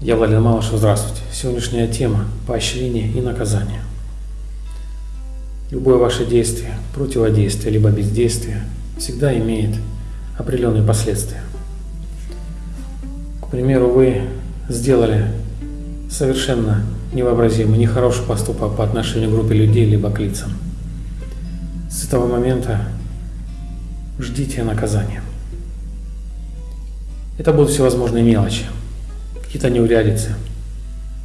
Я Владимир Малышев, здравствуйте. Сегодняшняя тема – поощрение и наказание. Любое ваше действие, противодействие, либо бездействие всегда имеет определенные последствия. К примеру, вы сделали совершенно невообразимый, нехороший поступок по отношению к группе людей, либо к лицам. С этого момента ждите наказания. Это будут всевозможные мелочи, какие-то неурядицы,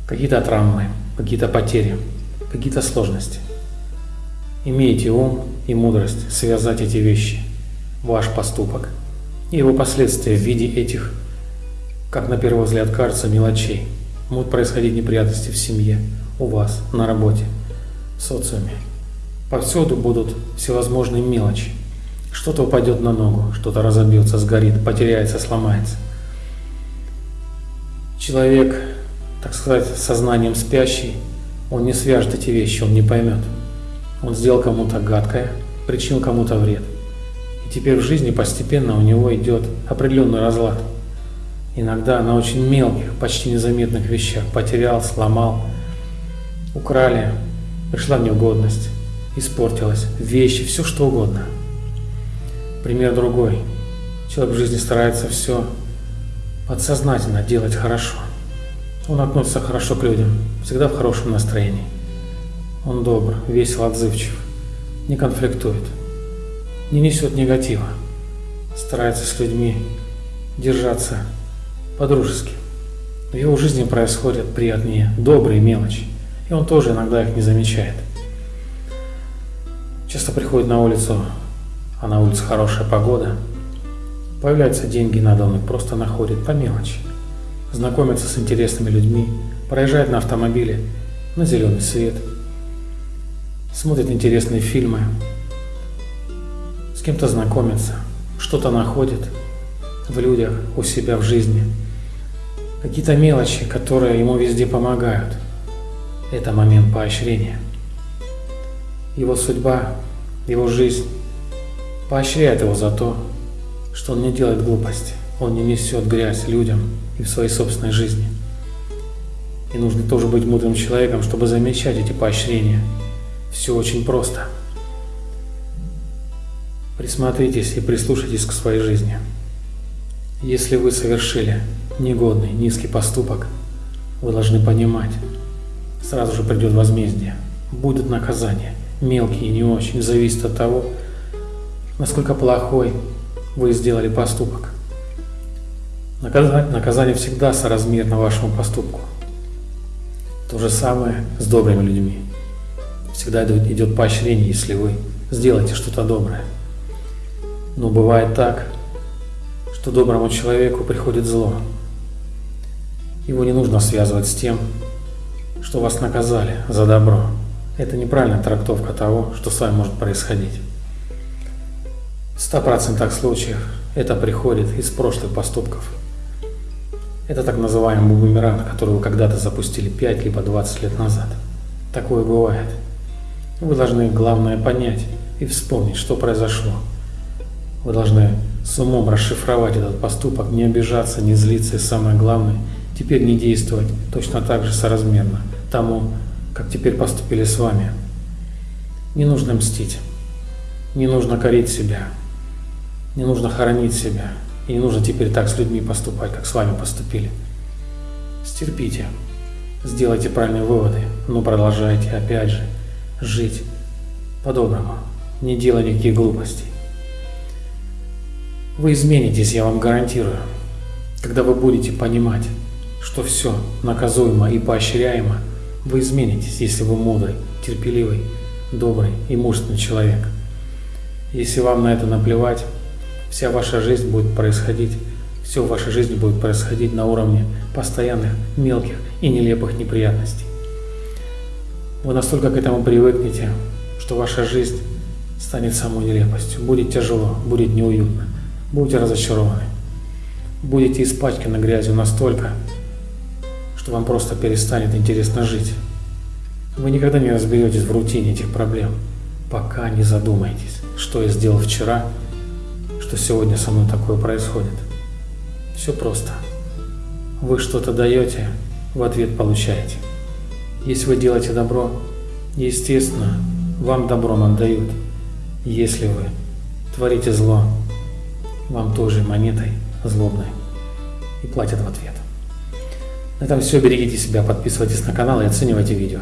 какие-то травмы, какие-то потери, какие-то сложности. Имейте ум и мудрость связать эти вещи, ваш поступок и его последствия в виде этих, как на первый взгляд кажется, мелочей. Могут происходить неприятности в семье, у вас, на работе, в социуме. Повсюду будут всевозможные мелочи. Что-то упадет на ногу, что-то разобьется, сгорит, потеряется, сломается. Человек, так сказать, сознанием спящий, он не свяжет эти вещи, он не поймет. Он сделал кому-то гадкое, причинил кому-то вред. И теперь в жизни постепенно у него идет определенный разлад. Иногда на очень мелких, почти незаметных вещах потерял, сломал, украли, пришла неугодность, испортилась, вещи, все что угодно – Пример другой. Человек в жизни старается все подсознательно делать хорошо. Он относится хорошо к людям, всегда в хорошем настроении. Он добр, весел, отзывчив, не конфликтует, не несет негатива, старается с людьми держаться по-дружески. В его жизни происходят приятные, добрые мелочи, и он тоже иногда их не замечает. Часто приходит на улицу а на улице хорошая погода, появляются деньги, надо он их просто находит по мелочи, знакомится с интересными людьми, проезжает на автомобиле на зеленый свет, смотрит интересные фильмы, с кем-то знакомится, что-то находит в людях, у себя в жизни, какие-то мелочи, которые ему везде помогают. Это момент поощрения. Его судьба, его жизнь поощряет его за то, что он не делает глупости, он не несет грязь людям и в своей собственной жизни. И нужно тоже быть мудрым человеком, чтобы замечать эти поощрения. Все очень просто. Присмотритесь и прислушайтесь к своей жизни. Если вы совершили негодный, низкий поступок, вы должны понимать, сразу же придет возмездие, будут наказания, мелкие и не очень, зависит от того, насколько плохой вы сделали поступок. Наказание, всегда соразмерно вашему поступку. То же самое с добрыми людьми. Всегда идет поощрение, если вы сделаете что-то доброе. Но бывает так, что доброму человеку приходит зло. Его не нужно связывать с тем, что вас наказали за добро. Это неправильная трактовка того, что с вами может происходить. В 100% случаев это приходит из прошлых поступков. Это так называемый бумеранг, который вы когда-то запустили 5 либо 20 лет назад. Такое бывает. Вы должны главное понять и вспомнить, что произошло. Вы должны с умом расшифровать этот поступок, не обижаться, не злиться и самое главное, теперь не действовать точно так же соразмерно тому, как теперь поступили с вами. Не нужно мстить, не нужно корить себя, не нужно хоронить себя. И не нужно теперь так с людьми поступать, как с вами поступили. Стерпите. Сделайте правильные выводы, но продолжайте, опять же, жить по-доброму, не делая никаких глупостей. Вы изменитесь, я вам гарантирую, когда вы будете понимать, что все наказуемо и поощряемо, вы изменитесь, если вы мудрый, терпеливый, добрый и мужественный человек. Если вам на это наплевать, Вся ваша жизнь будет происходить, все в вашей жизни будет происходить на уровне постоянных, мелких и нелепых неприятностей. Вы настолько к этому привыкнете, что ваша жизнь станет самой нелепостью. Будет тяжело, будет неуютно, будете разочарованы. Будете испачканы грязью настолько, что вам просто перестанет интересно жить. Вы никогда не разберетесь в рутине этих проблем, пока не задумаетесь, что я сделал вчера что сегодня со мной такое происходит. Все просто. Вы что-то даете, в ответ получаете. Если вы делаете добро, естественно, вам добром отдают. Если вы творите зло, вам тоже монетой злобной и платят в ответ. На этом все. Берегите себя, подписывайтесь на канал и оценивайте видео.